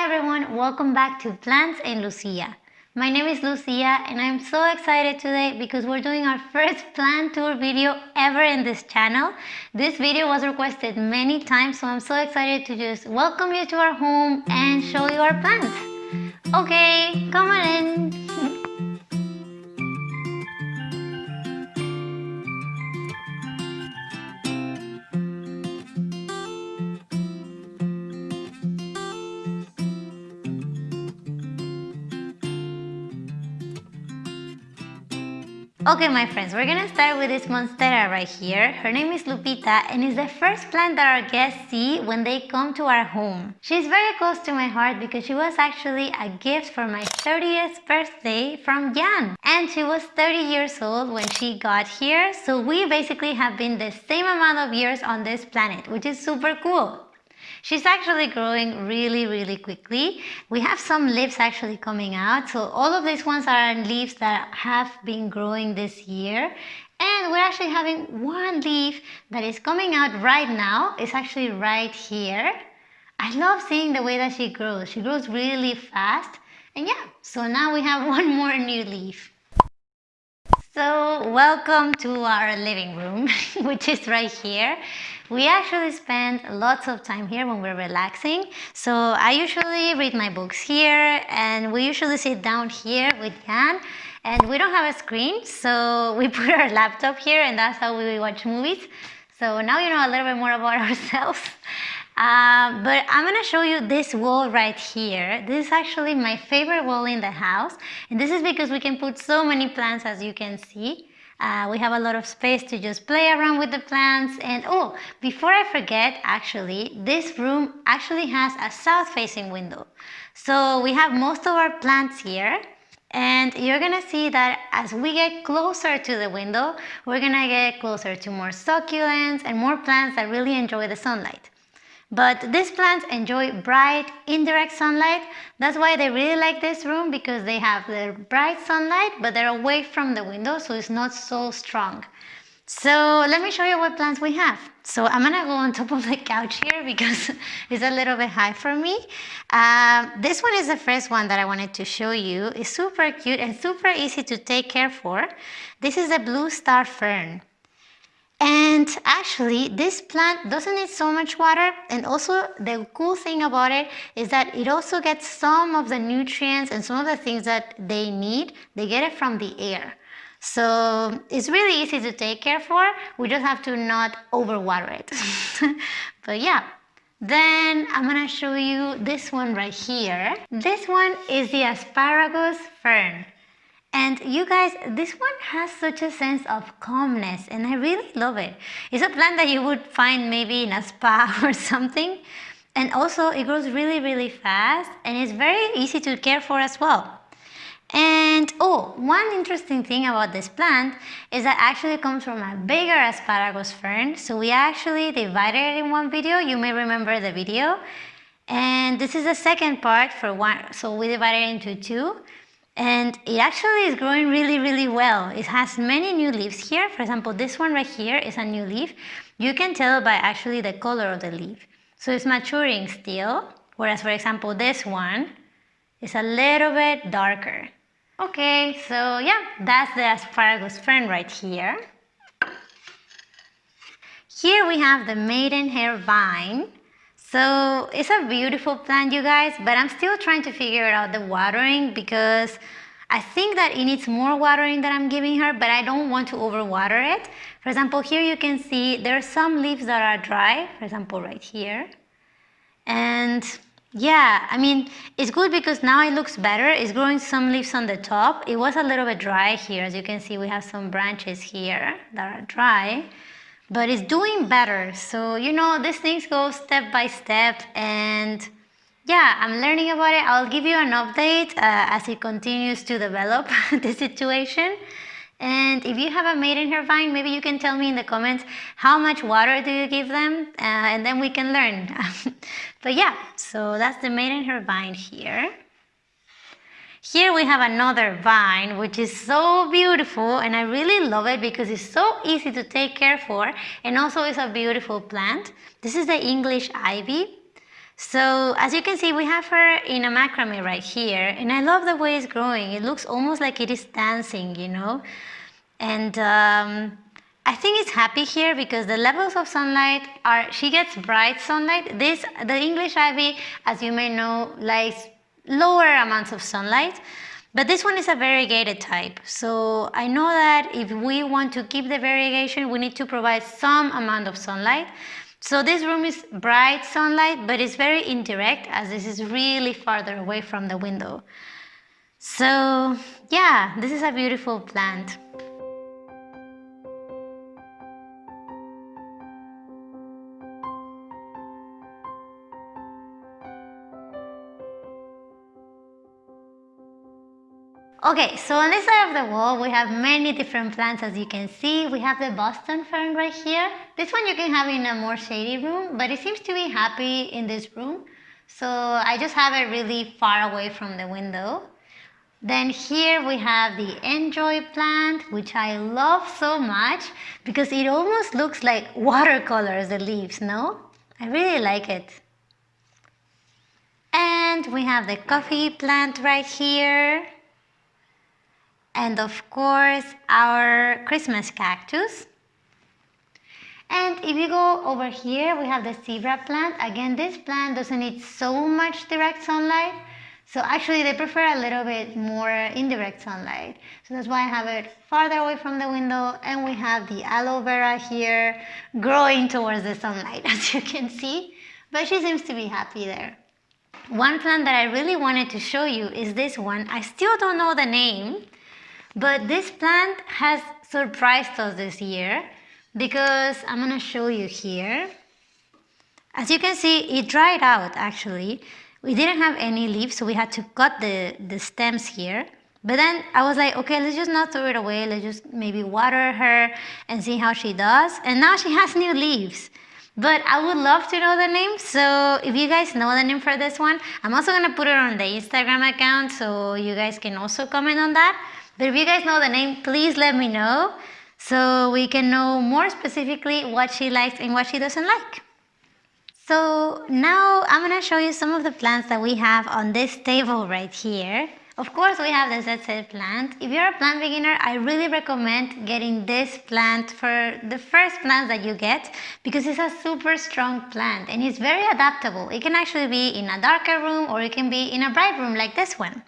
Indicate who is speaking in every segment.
Speaker 1: Hi everyone, welcome back to Plants and Lucia. My name is Lucia and I'm so excited today because we're doing our first plant tour video ever in this channel. This video was requested many times so I'm so excited to just welcome you to our home and show you our plants. Okay, come on in. Okay, my friends, we're gonna start with this Monstera right here. Her name is Lupita and is the first plant that our guests see when they come to our home. She's very close to my heart because she was actually a gift for my 30th birthday from Jan. And she was 30 years old when she got here, so we basically have been the same amount of years on this planet, which is super cool. She's actually growing really, really quickly. We have some leaves actually coming out. So all of these ones are leaves that have been growing this year. And we're actually having one leaf that is coming out right now. It's actually right here. I love seeing the way that she grows. She grows really fast. And yeah, so now we have one more new leaf. So welcome to our living room, which is right here. We actually spend lots of time here when we're relaxing. So I usually read my books here and we usually sit down here with Jan and we don't have a screen. So we put our laptop here and that's how we watch movies. So now you know a little bit more about ourselves. Uh, but I'm gonna show you this wall right here. This is actually my favorite wall in the house. And this is because we can put so many plants as you can see. Uh, we have a lot of space to just play around with the plants. And oh, before I forget, actually, this room actually has a south-facing window. So we have most of our plants here. And you're gonna see that as we get closer to the window, we're gonna get closer to more succulents and more plants that really enjoy the sunlight. But these plants enjoy bright, indirect sunlight. That's why they really like this room because they have the bright sunlight, but they're away from the window, so it's not so strong. So let me show you what plants we have. So I'm gonna go on top of the couch here because it's a little bit high for me. Uh, this one is the first one that I wanted to show you. It's super cute and super easy to take care for. This is a blue star fern. And actually, this plant doesn't need so much water. And also, the cool thing about it is that it also gets some of the nutrients and some of the things that they need. They get it from the air. So it's really easy to take care for. We just have to not overwater it. but yeah, then I'm gonna show you this one right here. This one is the asparagus fern. And you guys, this one has such a sense of calmness and I really love it. It's a plant that you would find maybe in a spa or something. And also it grows really, really fast and it's very easy to care for as well. And oh, one interesting thing about this plant is that actually comes from a bigger asparagus fern. So we actually divided it in one video. You may remember the video. And this is the second part for one. So we divided it into two. And it actually is growing really, really well. It has many new leaves here. For example, this one right here is a new leaf. You can tell by actually the color of the leaf. So it's maturing still, whereas for example, this one is a little bit darker. Okay, so yeah, that's the asparagus fern right here. Here we have the maidenhair vine. So it's a beautiful plant, you guys, but I'm still trying to figure out the watering because I think that it needs more watering that I'm giving her, but I don't want to overwater it. For example, here you can see there are some leaves that are dry, for example, right here. And yeah, I mean, it's good because now it looks better. It's growing some leaves on the top. It was a little bit dry here. As you can see, we have some branches here that are dry but it's doing better. So, you know, these things go step by step and yeah, I'm learning about it. I'll give you an update uh, as it continues to develop the situation. And if you have a maidenhair vine, maybe you can tell me in the comments how much water do you give them uh, and then we can learn. but yeah, so that's the maidenhair vine here. Here we have another vine which is so beautiful and I really love it because it's so easy to take care for and also it's a beautiful plant. This is the English ivy. So as you can see, we have her in a macrame right here, and I love the way it's growing. It looks almost like it is dancing, you know? And um, I think it's happy here because the levels of sunlight are, she gets bright sunlight. This, the English ivy, as you may know, likes lower amounts of sunlight. But this one is a variegated type. So I know that if we want to keep the variegation, we need to provide some amount of sunlight. So this room is bright sunlight, but it's very indirect as this is really farther away from the window. So yeah, this is a beautiful plant. Okay, so on this side of the wall, we have many different plants as you can see. We have the Boston fern right here. This one you can have in a more shady room, but it seems to be happy in this room. So I just have it really far away from the window. Then here we have the Enjoy plant, which I love so much because it almost looks like watercolors, the leaves, no? I really like it. And we have the coffee plant right here and of course our Christmas cactus. And if you go over here, we have the zebra plant. Again, this plant doesn't need so much direct sunlight. So actually they prefer a little bit more indirect sunlight. So that's why I have it farther away from the window and we have the aloe vera here growing towards the sunlight as you can see. But she seems to be happy there. One plant that I really wanted to show you is this one. I still don't know the name. But this plant has surprised us this year because I'm to show you here. As you can see, it dried out actually. We didn't have any leaves, so we had to cut the, the stems here. But then I was like, okay, let's just not throw it away. Let's just maybe water her and see how she does. And now she has new leaves. But I would love to know the name. So if you guys know the name for this one, I'm also going to put it on the Instagram account so you guys can also comment on that. But if you guys know the name, please let me know so we can know more specifically what she likes and what she doesn't like. So now I'm to show you some of the plants that we have on this table right here. Of course, we have the ZZ plant. If you're a plant beginner, I really recommend getting this plant for the first plant that you get because it's a super strong plant and it's very adaptable. It can actually be in a darker room or it can be in a bright room like this one.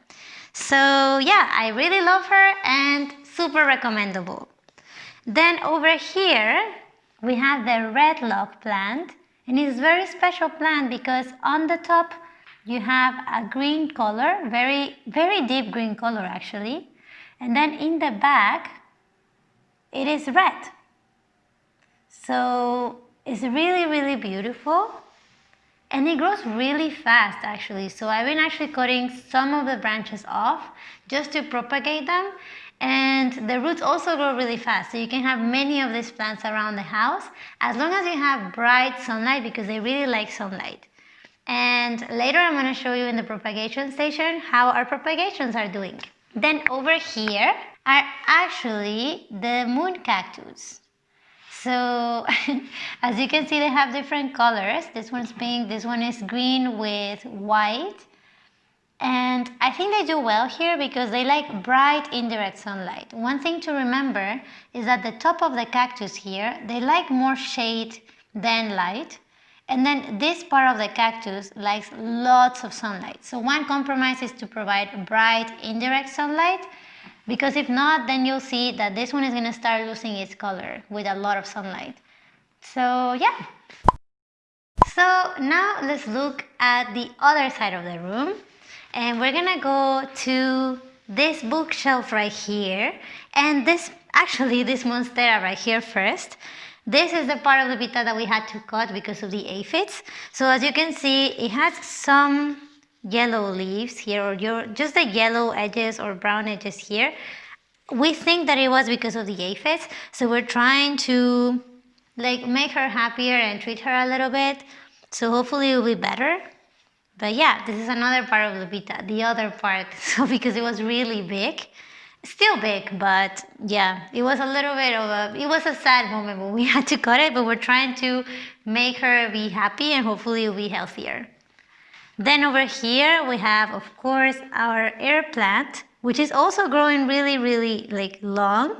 Speaker 1: So yeah, I really love her and super recommendable. Then over here, we have the red love plant. And it's very special plant because on the top, you have a green color, very, very deep green color actually. And then in the back, it is red. So it's really, really beautiful and it grows really fast actually. So I've been actually cutting some of the branches off just to propagate them. And the roots also grow really fast. So you can have many of these plants around the house as long as you have bright sunlight because they really like sunlight. And later I'm going to show you in the propagation station how our propagations are doing. Then over here are actually the moon cactus so as you can see, they have different colors. This one's pink, this one is green with white. And I think they do well here because they like bright indirect sunlight. One thing to remember is that the top of the cactus here, they like more shade than light. And then this part of the cactus likes lots of sunlight. So one compromise is to provide bright indirect sunlight because if not, then you'll see that this one is going to start losing its color with a lot of sunlight. So yeah. So now let's look at the other side of the room. And we're going to go to this bookshelf right here. And this, actually this monstera right here first. This is the part of the pita that we had to cut because of the aphids. So as you can see, it has some yellow leaves here or your, just the yellow edges or brown edges here. We think that it was because of the aphids, so we're trying to like make her happier and treat her a little bit. So hopefully it will be better. But yeah, this is another part of Lupita, the other part. So because it was really big, still big, but yeah, it was a little bit of a, it was a sad moment when we had to cut it, but we're trying to make her be happy and hopefully it'll be healthier. Then over here we have, of course, our air plant, which is also growing really, really like long.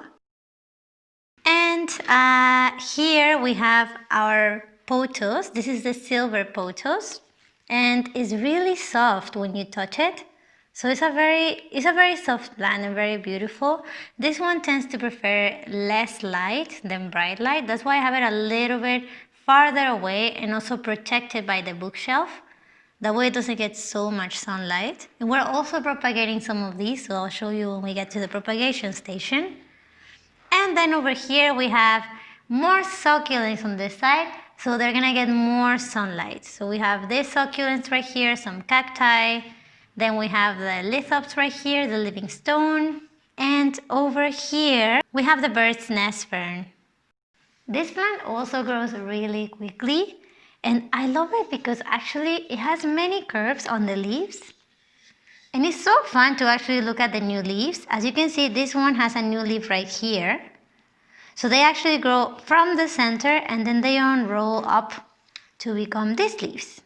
Speaker 1: And uh, here we have our pothos. This is the silver pothos and it's really soft when you touch it. So it's a very it's a very soft plant and very beautiful. This one tends to prefer less light than bright light. That's why I have it a little bit farther away and also protected by the bookshelf. That way it doesn't get so much sunlight. And we're also propagating some of these, so I'll show you when we get to the propagation station. And then over here we have more succulents on this side, so they're gonna get more sunlight. So we have this succulents right here, some cacti, then we have the lithops right here, the living stone, and over here we have the bird's nest fern. This plant also grows really quickly and I love it because actually it has many curves on the leaves. And it's so fun to actually look at the new leaves. As you can see, this one has a new leaf right here. So they actually grow from the center and then they unroll up to become these leaves.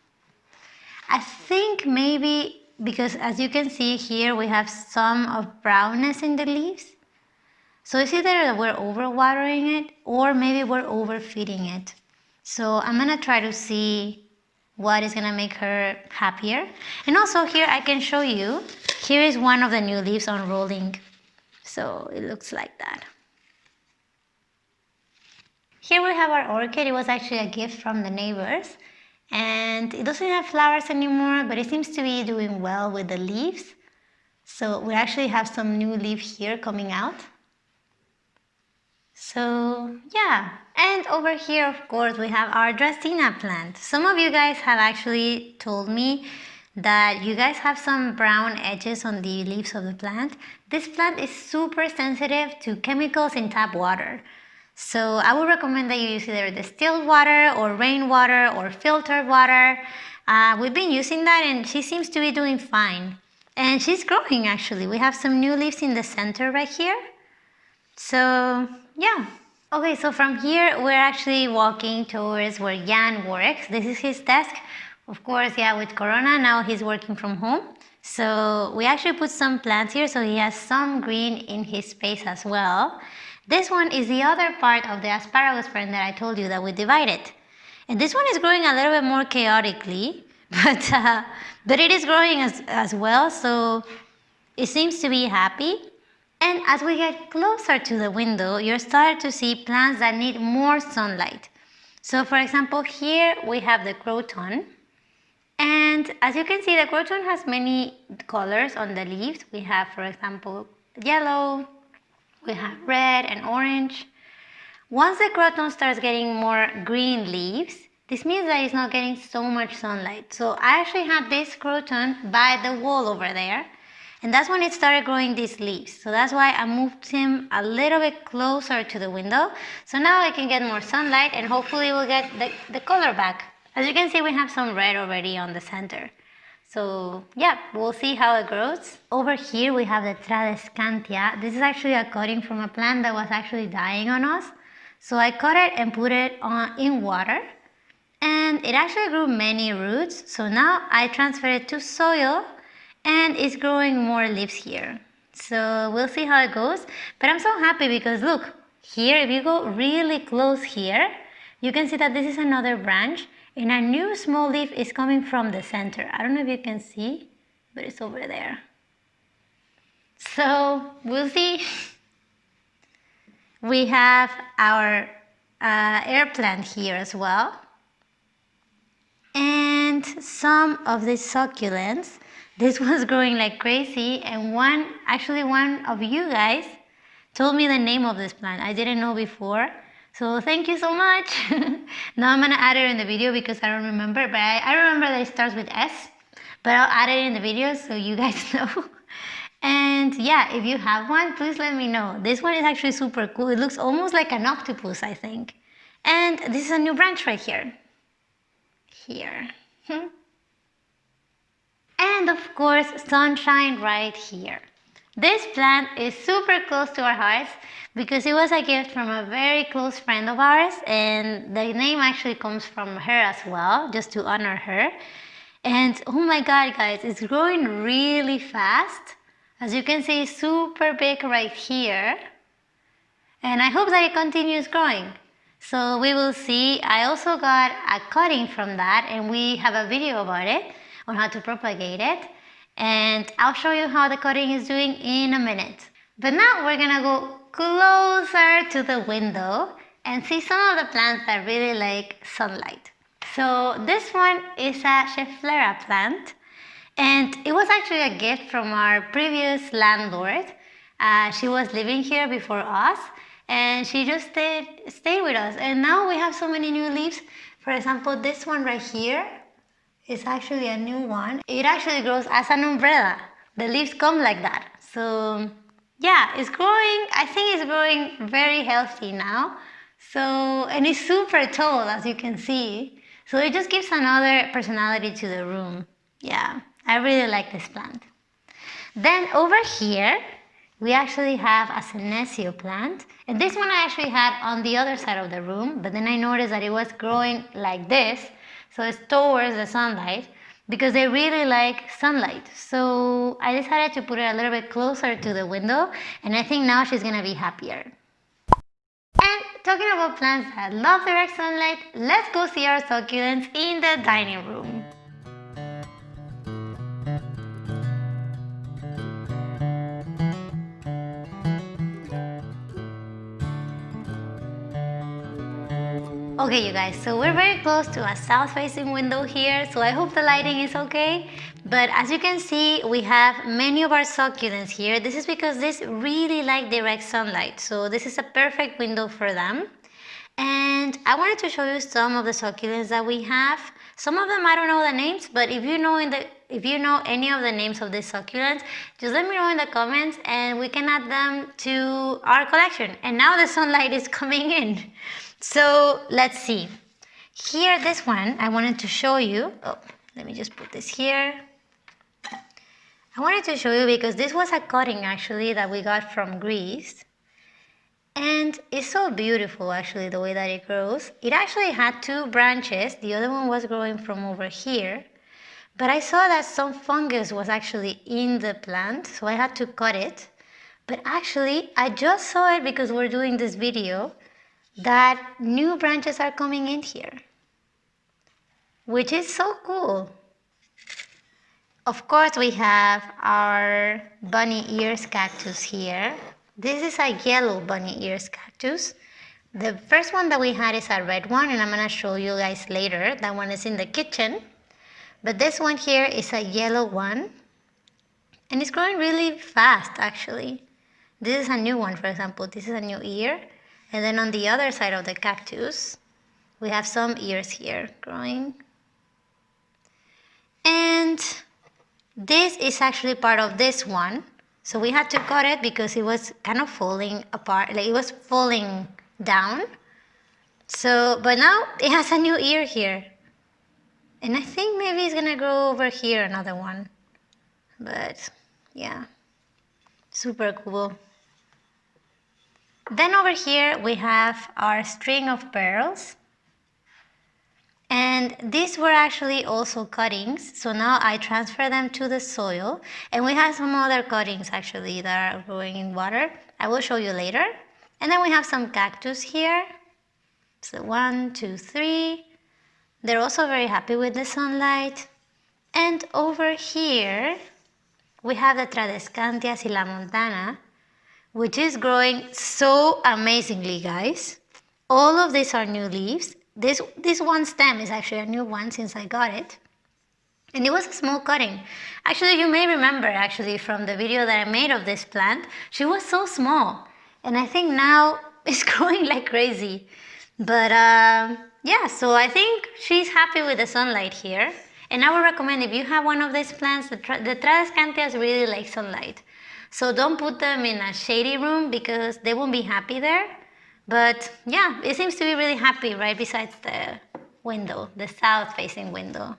Speaker 1: I think maybe because as you can see here, we have some of brownness in the leaves. So it's either that we're overwatering it or maybe we're overfeeding it. So I'm gonna try to see what is gonna make her happier. And also here I can show you, here is one of the new leaves unrolling. So it looks like that. Here we have our orchid. It was actually a gift from the neighbors. And it doesn't have flowers anymore, but it seems to be doing well with the leaves. So we actually have some new leaf here coming out. So yeah, and over here, of course, we have our Dracaena plant. Some of you guys have actually told me that you guys have some brown edges on the leaves of the plant. This plant is super sensitive to chemicals in tap water. So I would recommend that you use either distilled water or rainwater or filtered water. Uh, we've been using that and she seems to be doing fine. And she's growing actually. We have some new leaves in the center right here. So yeah. Okay, so from here we're actually walking towards where Jan works. This is his desk. Of course, yeah, with Corona, now he's working from home. So we actually put some plants here so he has some green in his space as well. This one is the other part of the asparagus fern that I told you that we divided. And this one is growing a little bit more chaotically, but, uh, but it is growing as, as well, so it seems to be happy. And as we get closer to the window, you start to see plants that need more sunlight. So for example, here we have the croton. And as you can see, the croton has many colors on the leaves. We have, for example, yellow, we have red and orange. Once the croton starts getting more green leaves, this means that it's not getting so much sunlight. So I actually have this croton by the wall over there and that's when it started growing these leaves. So that's why I moved him a little bit closer to the window. So now I can get more sunlight and hopefully we'll get the, the color back. As you can see, we have some red already on the center. So yeah, we'll see how it grows. Over here we have the Tradescantia. This is actually a cutting from a plant that was actually dying on us. So I cut it and put it on in water and it actually grew many roots. So now I transfer it to soil and it's growing more leaves here. So we'll see how it goes. But I'm so happy because look, here if you go really close here, you can see that this is another branch and a new small leaf is coming from the center. I don't know if you can see, but it's over there. So we'll see. We have our uh, air plant here as well. And some of the succulents this was growing like crazy and one, actually one of you guys told me the name of this plant. I didn't know before. So thank you so much. now I'm gonna add it in the video because I don't remember, but I, I remember that it starts with S, but I'll add it in the video so you guys know. and yeah, if you have one, please let me know. This one is actually super cool. It looks almost like an octopus, I think. And this is a new branch right here. Here. Hmm. And of course sunshine right here. This plant is super close to our hearts because it was a gift from a very close friend of ours and the name actually comes from her as well, just to honor her. And oh my god guys, it's growing really fast. As you can see, super big right here. And I hope that it continues growing. So we will see. I also got a cutting from that and we have a video about it on how to propagate it. And I'll show you how the cutting is doing in a minute. But now we're gonna go closer to the window and see some of the plants that really like sunlight. So this one is a Schefflera plant and it was actually a gift from our previous landlord. Uh, she was living here before us and she just stayed, stayed with us. And now we have so many new leaves. For example, this one right here is actually a new one. It actually grows as an umbrella. The leaves come like that. So yeah, it's growing. I think it's growing very healthy now. So, and it's super tall as you can see. So it just gives another personality to the room. Yeah, I really like this plant. Then over here, we actually have a senecio plant. And this one I actually had on the other side of the room, but then I noticed that it was growing like this. So it's towards the sunlight because they really like sunlight. So I decided to put it a little bit closer to the window and I think now she's gonna be happier. And talking about plants that love direct sunlight, let's go see our succulents in the dining room. Okay you guys, so we're very close to a south facing window here, so I hope the lighting is okay. But as you can see, we have many of our succulents here. This is because this really like direct sunlight, so this is a perfect window for them. And I wanted to show you some of the succulents that we have. Some of them I don't know the names, but if you know in the if you know any of the names of these succulents, just let me know in the comments and we can add them to our collection. And now the sunlight is coming in. So let's see. Here, this one, I wanted to show you. Oh, let me just put this here. I wanted to show you because this was a cutting actually that we got from Greece. And it's so beautiful actually the way that it grows. It actually had two branches. The other one was growing from over here. But I saw that some fungus was actually in the plant, so I had to cut it. But actually, I just saw it because we're doing this video that new branches are coming in here, which is so cool. Of course, we have our bunny ears cactus here. This is a yellow bunny ears cactus. The first one that we had is a red one, and I'm gonna show you guys later. That one is in the kitchen. But this one here is a yellow one, and it's growing really fast, actually. This is a new one, for example. This is a new ear. And then on the other side of the cactus, we have some ears here growing. And this is actually part of this one. So we had to cut it because it was kind of falling apart, like it was falling down. So, but now it has a new ear here. And I think maybe it's gonna grow over here, another one. But yeah, super cool. Then over here we have our string of pearls. And these were actually also cuttings, so now I transfer them to the soil. And we have some other cuttings actually that are growing in water. I will show you later. And then we have some cactus here. So one, two, three. They're also very happy with the sunlight. And over here, we have the Tradescantia Montana which is growing so amazingly, guys. All of these are new leaves. This, this one stem is actually a new one since I got it. And it was a small cutting. Actually, you may remember actually from the video that I made of this plant, she was so small. And I think now it's growing like crazy. But uh, yeah, so I think she's happy with the sunlight here. And I would recommend if you have one of these plants, the, the Tradescantias really like sunlight. So don't put them in a shady room because they won't be happy there. But yeah, it seems to be really happy right besides the window, the south facing window.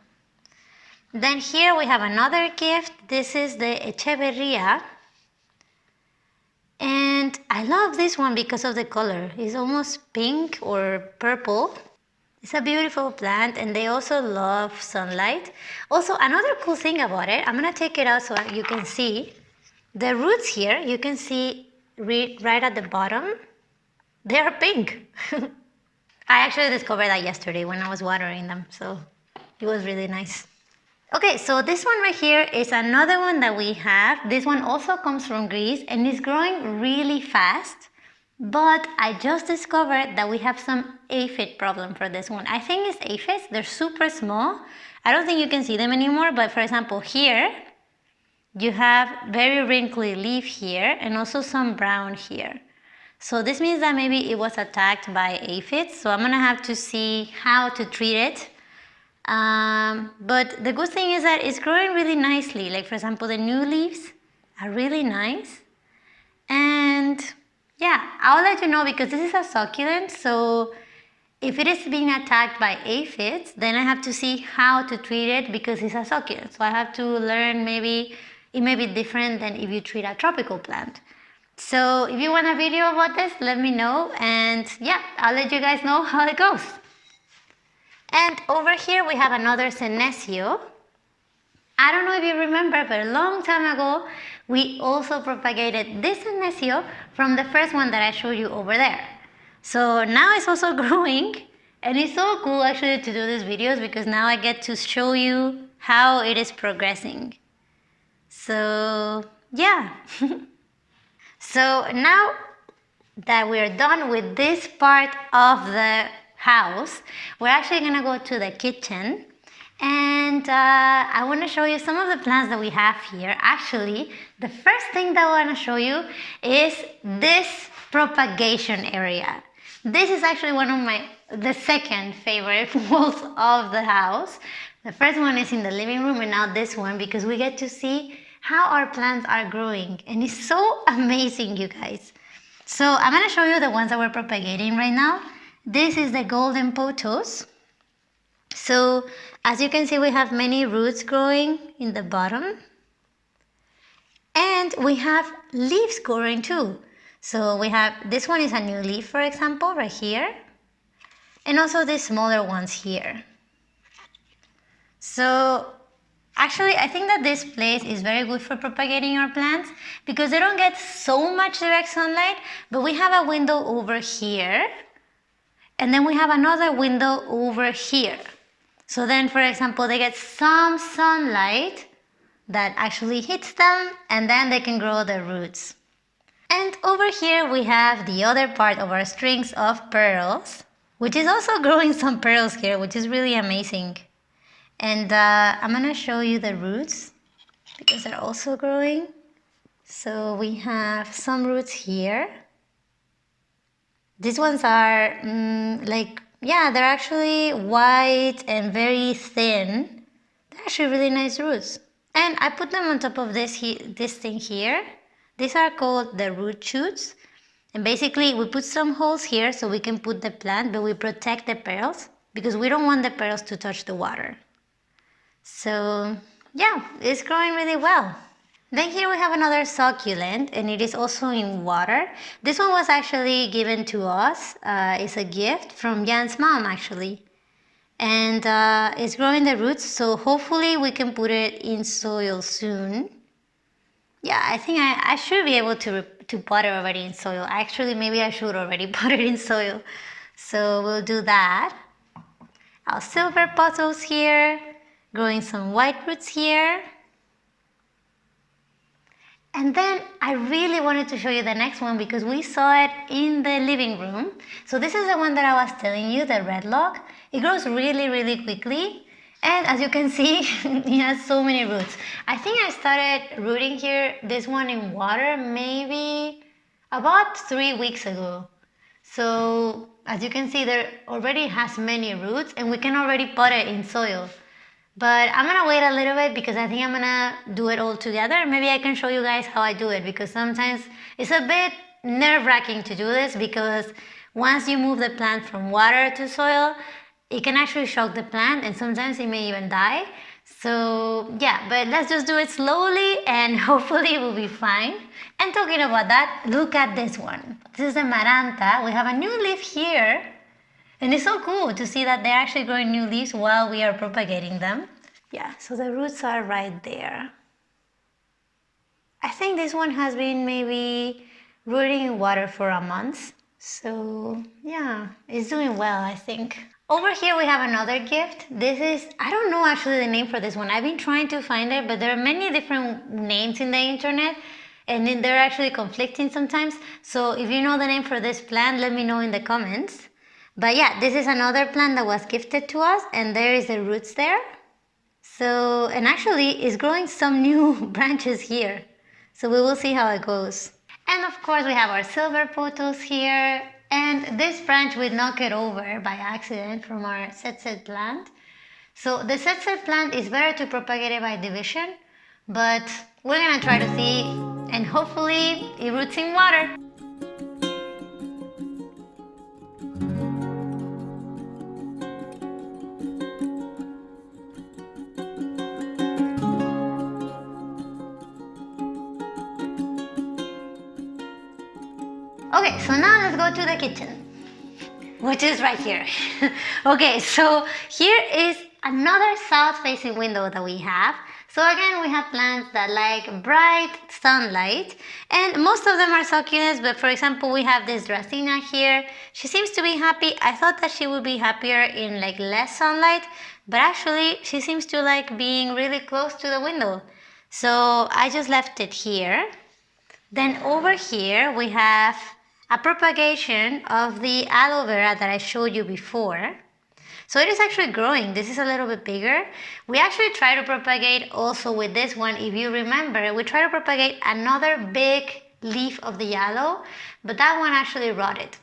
Speaker 1: Then here we have another gift. This is the Echeverria. And I love this one because of the color. It's almost pink or purple. It's a beautiful plant and they also love sunlight. Also, another cool thing about it, I'm gonna take it out so you can see. The roots here, you can see right at the bottom, they are pink. I actually discovered that yesterday when I was watering them, so it was really nice. Okay, so this one right here is another one that we have. This one also comes from Greece and is growing really fast. But I just discovered that we have some aphid problem for this one. I think it's aphids, they're super small. I don't think you can see them anymore, but for example here, you have very wrinkly leaf here and also some brown here. So this means that maybe it was attacked by aphids. So I'm gonna have to see how to treat it. Um, but the good thing is that it's growing really nicely. Like for example, the new leaves are really nice. And yeah, I'll let you know because this is a succulent. So if it is being attacked by aphids, then I have to see how to treat it because it's a succulent. So I have to learn maybe it may be different than if you treat a tropical plant. So if you want a video about this, let me know and yeah, I'll let you guys know how it goes. And over here we have another Senecio. I don't know if you remember, but a long time ago, we also propagated this Senecio from the first one that I showed you over there. So now it's also growing and it's so cool actually to do these videos because now I get to show you how it is progressing. So yeah. So now that we're done with this part of the house, we're actually gonna go to the kitchen and uh, I want to show you some of the plants that we have here. Actually, the first thing that I want to show you is this propagation area. This is actually one of my, the second favorite walls of the house. The first one is in the living room and now this one because we get to see how our plants are growing and it's so amazing you guys. So I'm going to show you the ones that we're propagating right now. This is the golden pothos. So as you can see we have many roots growing in the bottom and we have leaves growing too. So we have, this one is a new leaf for example right here and also the smaller ones here. So Actually, I think that this place is very good for propagating our plants because they don't get so much direct sunlight, but we have a window over here and then we have another window over here. So then, for example, they get some sunlight that actually hits them and then they can grow their roots. And over here we have the other part of our strings of pearls, which is also growing some pearls here, which is really amazing. And uh, I'm gonna show you the roots because they're also growing. So we have some roots here. These ones are mm, like, yeah, they're actually white and very thin. They're actually really nice roots. And I put them on top of this, this thing here. These are called the root shoots. And basically we put some holes here so we can put the plant, but we protect the petals because we don't want the petals to touch the water. So yeah, it's growing really well. Then here we have another succulent and it is also in water. This one was actually given to us. Uh, it's a gift from Jan's mom actually. And uh, it's growing the roots so hopefully we can put it in soil soon. Yeah, I think I, I should be able to, to pot it already in soil. Actually, maybe I should already put it in soil. So we'll do that. Our silver pothos here growing some white roots here. And then I really wanted to show you the next one because we saw it in the living room. So this is the one that I was telling you, the red log. It grows really, really quickly. And as you can see, it has so many roots. I think I started rooting here, this one in water, maybe about three weeks ago. So as you can see, there already has many roots and we can already put it in soil. But I'm gonna wait a little bit because I think I'm gonna do it all together. Maybe I can show you guys how I do it because sometimes it's a bit nerve-wracking to do this because once you move the plant from water to soil, it can actually shock the plant and sometimes it may even die. So yeah, but let's just do it slowly and hopefully it will be fine. And talking about that, look at this one. This is a Maranta. We have a new leaf here And it's so cool to see that they're actually growing new leaves while we are propagating them. Yeah, so the roots are right there. I think this one has been maybe rooting in water for a month. So yeah, it's doing well, I think. Over here we have another gift. This is, I don't know actually the name for this one. I've been trying to find it, but there are many different names in the internet and then they're actually conflicting sometimes. So if you know the name for this plant, let me know in the comments. But yeah, this is another plant that was gifted to us and there is the roots there. So, and actually it's growing some new branches here. So we will see how it goes. And of course we have our silver pothos here and this branch we knock it over by accident from our set plant. So the set plant is better to propagate it by division, but we're gonna try to see and hopefully it roots in water. Okay, so now let's go to the kitchen, which is right here. okay, so here is another south-facing window that we have. So again, we have plants that like bright sunlight and most of them are succulents, but for example, we have this Dracaena here. She seems to be happy. I thought that she would be happier in like less sunlight, but actually she seems to like being really close to the window. So I just left it here. Then over here we have a propagation of the aloe vera that I showed you before. So it is actually growing. This is a little bit bigger. We actually try to propagate also with this one. If you remember, we try to propagate another big leaf of the yellow, but that one actually rotted.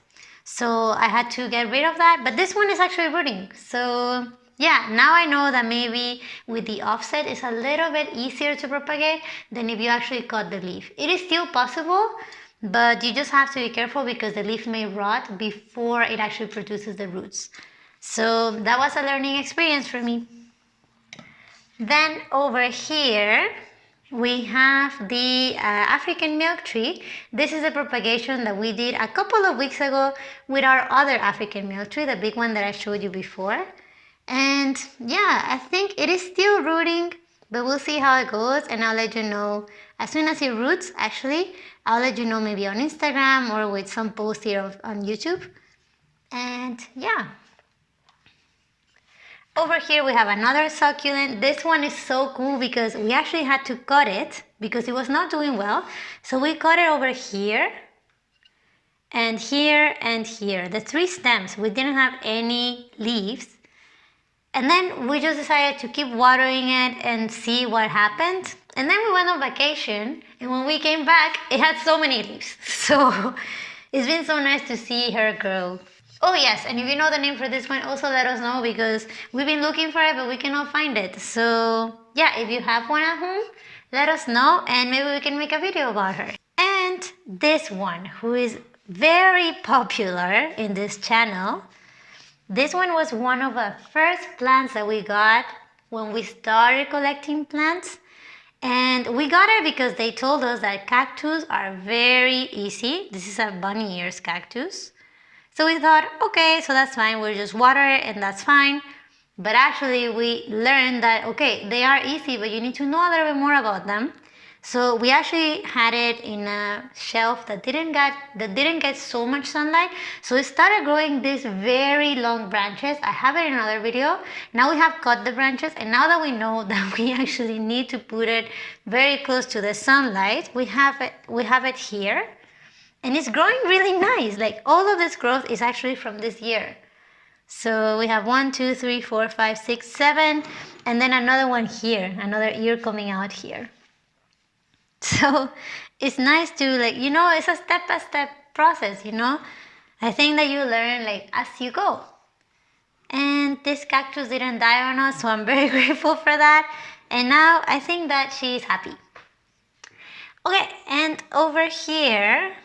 Speaker 1: So I had to get rid of that, but this one is actually rooting. So yeah, now I know that maybe with the offset it's a little bit easier to propagate than if you actually cut the leaf. It is still possible, but you just have to be careful because the leaf may rot before it actually produces the roots. So that was a learning experience for me. Then over here, we have the uh, African milk tree. This is a propagation that we did a couple of weeks ago with our other African milk tree, the big one that I showed you before. And yeah, I think it is still rooting, but we'll see how it goes and I'll let you know as soon as it roots, actually, I'll let you know maybe on Instagram or with some post here on YouTube. And yeah. Over here we have another succulent. This one is so cool because we actually had to cut it because it was not doing well. So we cut it over here and here and here. The three stems, we didn't have any leaves. And then we just decided to keep watering it and see what happened. And then we went on vacation, and when we came back, it had so many leaves. So it's been so nice to see her grow. Oh yes, and if you know the name for this one, also let us know because we've been looking for it, but we cannot find it. So yeah, if you have one at home, let us know, and maybe we can make a video about her. And this one, who is very popular in this channel, this one was one of the first plants that we got when we started collecting plants. And we got it because they told us that cactus are very easy. This is a bunny ears cactus. So we thought, okay, so that's fine. We'll just water it and that's fine. But actually we learned that, okay, they are easy, but you need to know a little bit more about them. So we actually had it in a shelf that didn't get that didn't get so much sunlight. So it started growing these very long branches. I have it in another video. Now we have cut the branches and now that we know that we actually need to put it very close to the sunlight, we have it we have it here. And it's growing really nice. Like all of this growth is actually from this year. So we have one, two, three, four, five, six, seven, and then another one here, another ear coming out here. So it's nice to like, you know, it's a step-by-step -step process, you know? I think that you learn like as you go. And this cactus didn't die on us, so I'm very grateful for that. And now I think that she's happy. Okay, and over here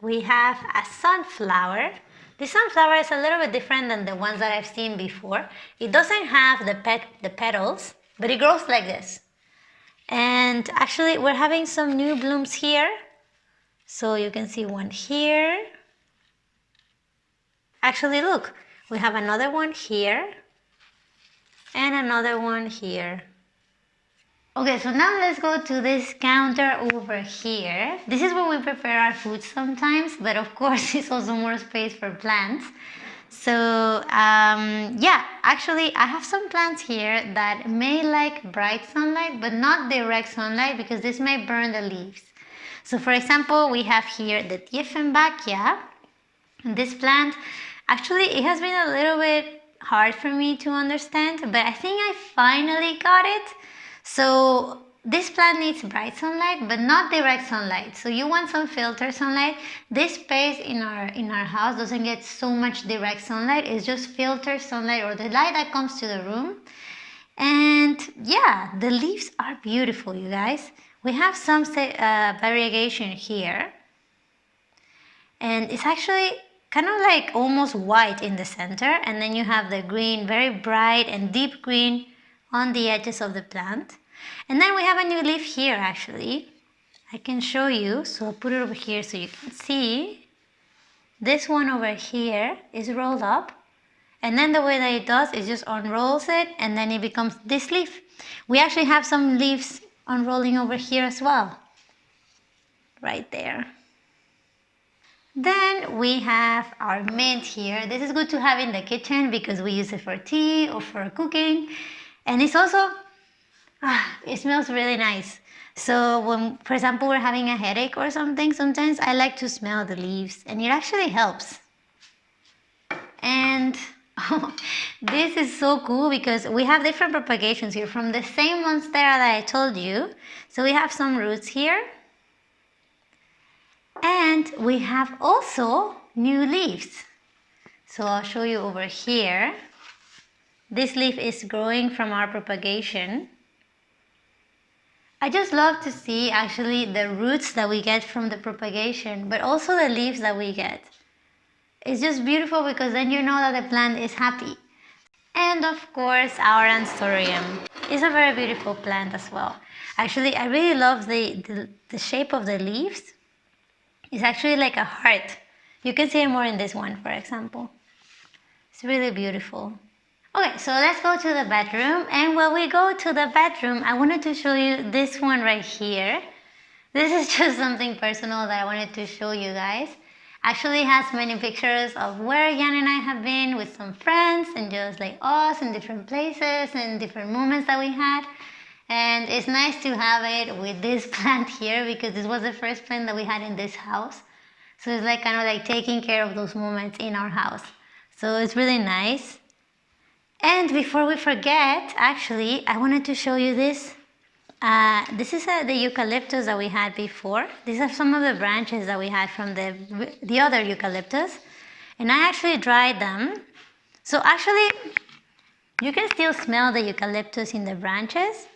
Speaker 1: we have a sunflower. The sunflower is a little bit different than the ones that I've seen before. It doesn't have the, pet, the petals, but it grows like this. And actually we're having some new blooms here. So you can see one here. Actually look, We have another one here and another one here. Okay, so now let's go to this counter over here. This is where we prepare our food sometimes, but of course it's also more space for plants. So um, yeah, actually I have some plants here that may like bright sunlight, but not direct sunlight because this may burn the leaves. So for example, we have here the Dieffenbachia. This plant, actually it has been a little bit hard for me to understand, but I think I finally got it. So this plant needs bright sunlight, but not direct sunlight. So you want some filter sunlight. This space in our in our house doesn't get so much direct sunlight. It's just filter sunlight or the light that comes to the room. And yeah, the leaves are beautiful, you guys. We have some uh, variegation here. And it's actually kind of like almost white in the center. And then you have the green, very bright and deep green on the edges of the plant. And then we have a new leaf here actually. I can show you, so I'll put it over here so you can see. This one over here is rolled up. And then the way that it does is just unrolls it and then it becomes this leaf. We actually have some leaves unrolling over here as well. Right there. Then we have our mint here. This is good to have in the kitchen because we use it for tea or for cooking. And it's also, ah, it smells really nice. So when, for example, we're having a headache or something, sometimes I like to smell the leaves and it actually helps. And oh, this is so cool because we have different propagations here from the same monstera that I told you. So we have some roots here and we have also new leaves. So I'll show you over here. This leaf is growing from our propagation. I just love to see actually the roots that we get from the propagation, but also the leaves that we get. It's just beautiful because then you know that the plant is happy. And of course, our Anthurium is a very beautiful plant as well. Actually, I really love the, the, the shape of the leaves it's actually like a heart. You can see it more in this one, for example. It's really beautiful. Okay, so let's go to the bedroom. And when we go to the bedroom, I wanted to show you this one right here. This is just something personal that I wanted to show you guys. Actually has many pictures of where Jan and I have been with some friends and just like us in different places and different moments that we had. And it's nice to have it with this plant here because this was the first plant that we had in this house. So it's like kind of like taking care of those moments in our house. So it's really nice. And before we forget, actually, I wanted to show you this. Uh, this is uh, the eucalyptus that we had before. These are some of the branches that we had from the, the other eucalyptus. And I actually dried them. So actually, you can still smell the eucalyptus in the branches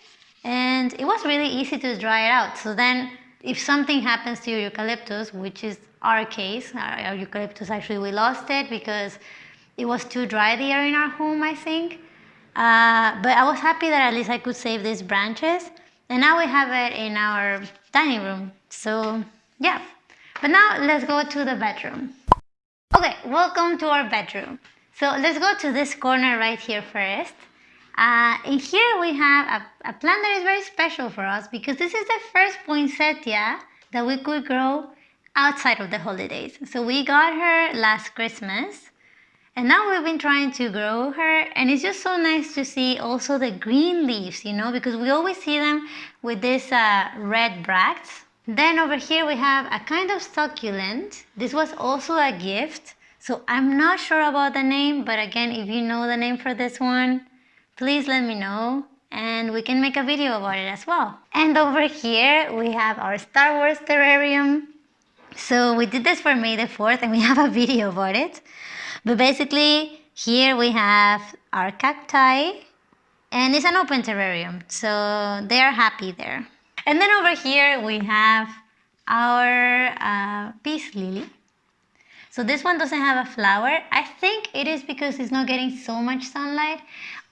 Speaker 1: and it was really easy to dry it out. So then if something happens to your eucalyptus, which is our case, our, our eucalyptus actually we lost it because it was too dry there in our home, I think. Uh, but I was happy that at least I could save these branches. And now we have it in our dining room. So yeah, but now let's go to the bedroom. Okay, welcome to our bedroom. So let's go to this corner right here first. Uh, and here we have a, a, plant that is very special for us because this is the first poinsettia that we could grow outside of the holidays. So we got her last Christmas and now we've been trying to grow her and it's just so nice to see also the green leaves, you know, because we always see them with this uh, red bracts. Then over here we have a kind of succulent. This was also a gift. So I'm not sure about the name, but again, if you know the name for this one, please let me know and we can make a video about it as well. And over here we have our Star Wars terrarium. So we did this for May the 4th and we have a video about it. But basically here we have our cacti and it's an open terrarium. So they are happy there. And then over here we have our uh, peace lily. So this one doesn't have a flower. I think it is because it's not getting so much sunlight.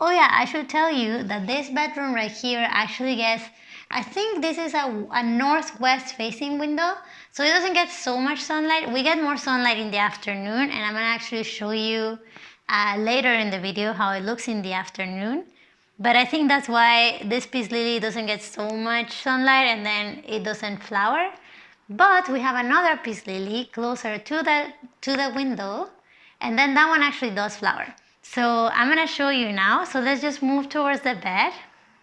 Speaker 1: Oh yeah, I should tell you that this bedroom right here actually gets, I think this is a, a northwest facing window. So it doesn't get so much sunlight. We get more sunlight in the afternoon and I'm gonna actually show you uh, later in the video how it looks in the afternoon. But I think that's why this peace lily doesn't get so much sunlight and then it doesn't flower. But we have another peace lily closer to the, to the window and then that one actually does flower. So I'm gonna show you now. So let's just move towards the bed.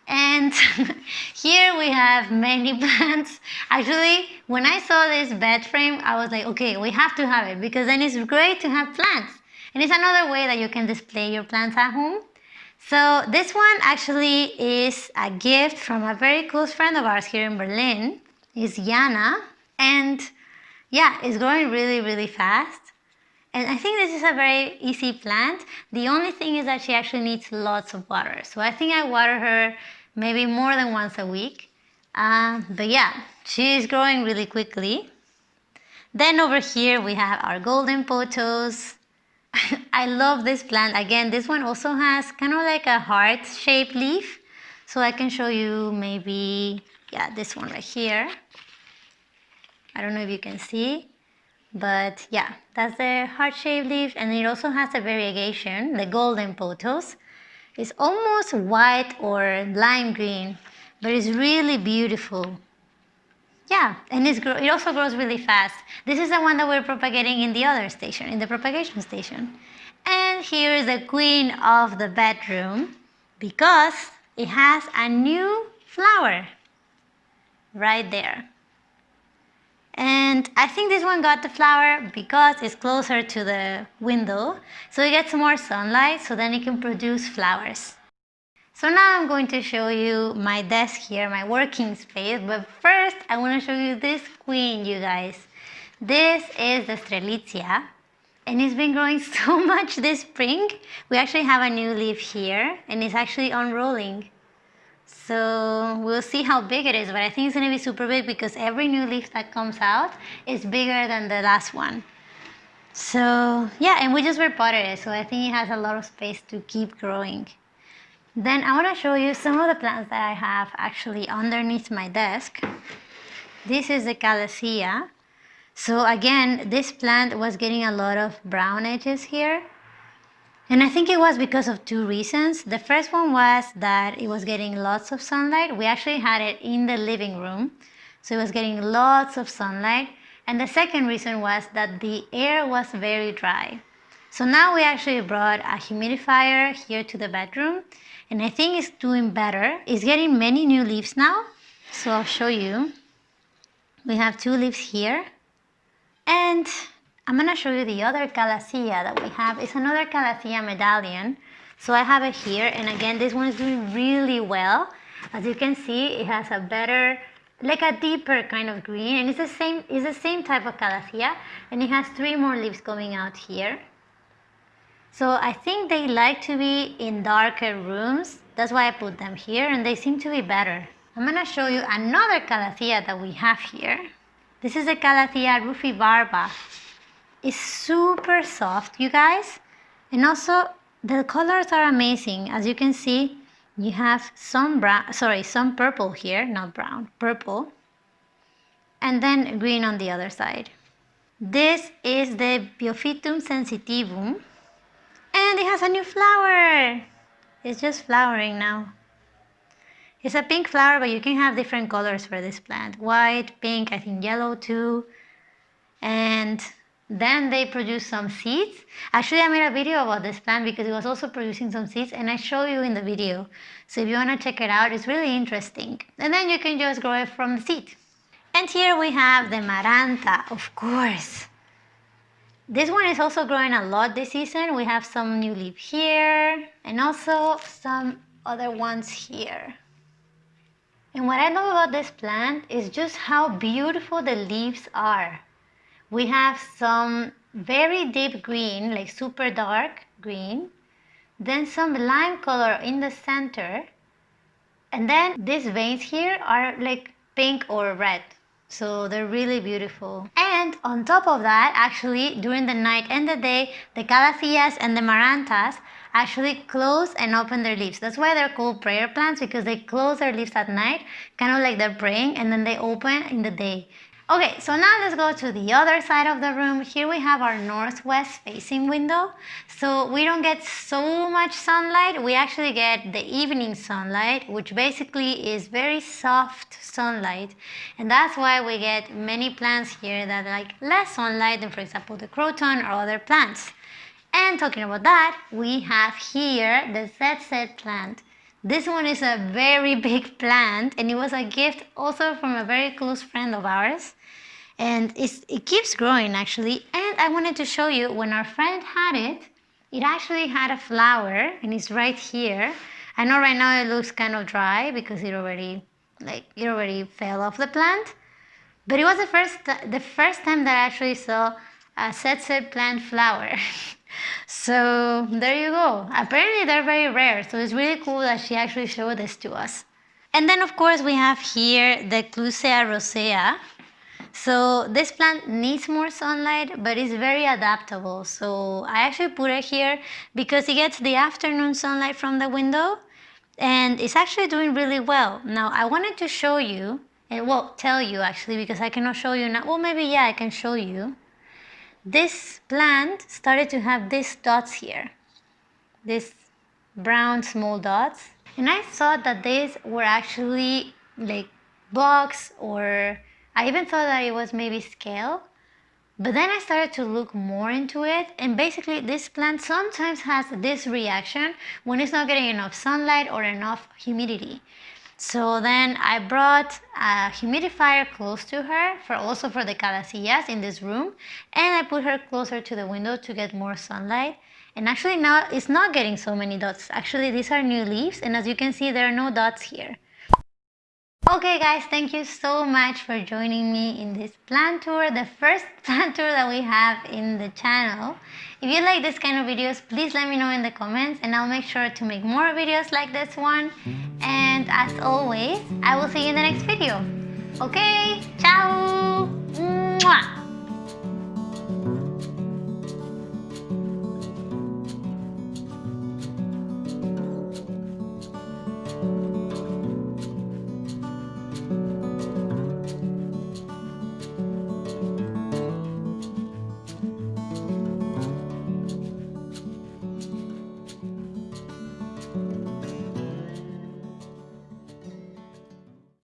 Speaker 1: And here we have many plants. Actually, when I saw this bed frame, I was like, okay, we have to have it because then it's great to have plants. And it's another way that you can display your plants at home. So this one actually is a gift from a very close friend of ours here in Berlin. It's Jana. And yeah, it's growing really, really fast. And I think this is a very easy plant. The only thing is that she actually needs lots of water. So I think I water her maybe more than once a week. Uh, but yeah, she's growing really quickly. Then over here we have our golden pothos. I love this plant. Again, this one also has kind of like a heart-shaped leaf. So I can show you maybe, yeah, this one right here. I don't know if you can see, but yeah, that's the heart-shaped leaf. And it also has a variegation, the golden pothos. It's almost white or lime green, but it's really beautiful. Yeah, and it also grows really fast. This is the one that we're propagating in the other station, in the propagation station. And here is the queen of the bedroom because it has a new flower right there. And I think this one got the flower because it's closer to the window, so it gets more sunlight, so then it can produce flowers. So now I'm going to show you my desk here, my working space, but first I want to show you this queen, you guys. This is the Strelitzia, and it's been growing so much this spring. We actually have a new leaf here, and it's actually unrolling. So we'll see how big it is, but I think it's gonna be super big because every new leaf that comes out is bigger than the last one. So yeah, and we just repotted it, so I think it has a lot of space to keep growing. Then I wanna show you some of the plants that I have actually underneath my desk. This is the Calathea. So again, this plant was getting a lot of brown edges here. And I think it was because of two reasons. The first one was that it was getting lots of sunlight. We actually had it in the living room, so it was getting lots of sunlight. And the second reason was that the air was very dry. So now we actually brought a humidifier here to the bedroom, and I think it's doing better. It's getting many new leaves now, so I'll show you. We have two leaves here, and I'm going to show you the other calathea that we have. It's another calathea medallion. So I have it here. And again, this one is doing really well. As you can see, it has a better, like a deeper kind of green. And it's the same, it's the same type of calathea. And it has three more leaves coming out here. So I think they like to be in darker rooms. That's why I put them here. And they seem to be better. I'm going to show you another calathea that we have here. This is the Calathea rufibarba. It's super soft, you guys. And also, the colors are amazing. As you can see, you have some brown, sorry, some purple here, not brown, purple. And then green on the other side. This is the Biophytum sensitivum. And it has a new flower. It's just flowering now. It's a pink flower, but you can have different colors for this plant. White, pink, I think yellow too. And then they produce some seeds. Actually, I made a video about this plant because it was also producing some seeds and I show you in the video. So if you want to check it out, it's really interesting. And then you can just grow it from the seed. And here we have the Maranta, of course. This one is also growing a lot this season. We have some new leaf here and also some other ones here. And what I love about this plant is just how beautiful the leaves are we have some very deep green, like super dark green, then some lime color in the center, and then these veins here are like pink or red. So they're really beautiful. And on top of that, actually, during the night and the day, the calatheas and the marantas actually close and open their leaves. That's why they're called prayer plants because they close their leaves at night, kind of like they're praying, and then they open in the day. Okay, so now let's go to the other side of the room. Here we have our northwest facing window. So we don't get so much sunlight. We actually get the evening sunlight, which basically is very soft sunlight. And that's why we get many plants here that like less sunlight than for example the croton or other plants. And talking about that, we have here the ZZ plant. This one is a very big plant and it was a gift also from a very close friend of ours. And it keeps growing actually. And I wanted to show you when our friend had it it actually had a flower and it's right here. I know right now it looks kind of dry because it already like it already fell off the plant. But it was the first the first time that I actually saw a ZZ plant flower so there you go apparently they're very rare so it's really cool that she actually showed this to us and then of course we have here the Clusia rosea so this plant needs more sunlight, but it's very adaptable. So I actually put it here because it gets the afternoon sunlight from the window and it's actually doing really well. Now I wanted to show you, and well, tell you actually because I cannot show you now. Well, maybe yeah, I can show you. This plant started to have these dots here, these brown small dots. And I thought that these were actually like bugs or I even thought that it was maybe scale. But then I started to look more into it and basically this plant sometimes has this reaction when it's not getting enough sunlight or enough humidity. So then I brought a humidifier close to her for also for the calatheas in this room and I put her closer to the window to get more sunlight. And actually now it's not getting so many dots. Actually these are new leaves and as you can see there are no dots here. Okay guys, thank you so much for joining me in this plant tour, the first plant tour that we have in the channel. If you like this kind of videos, please let me know in the comments and I'll make sure to make more videos like this one. And as always, I will see you in the next video. Okay, ciao!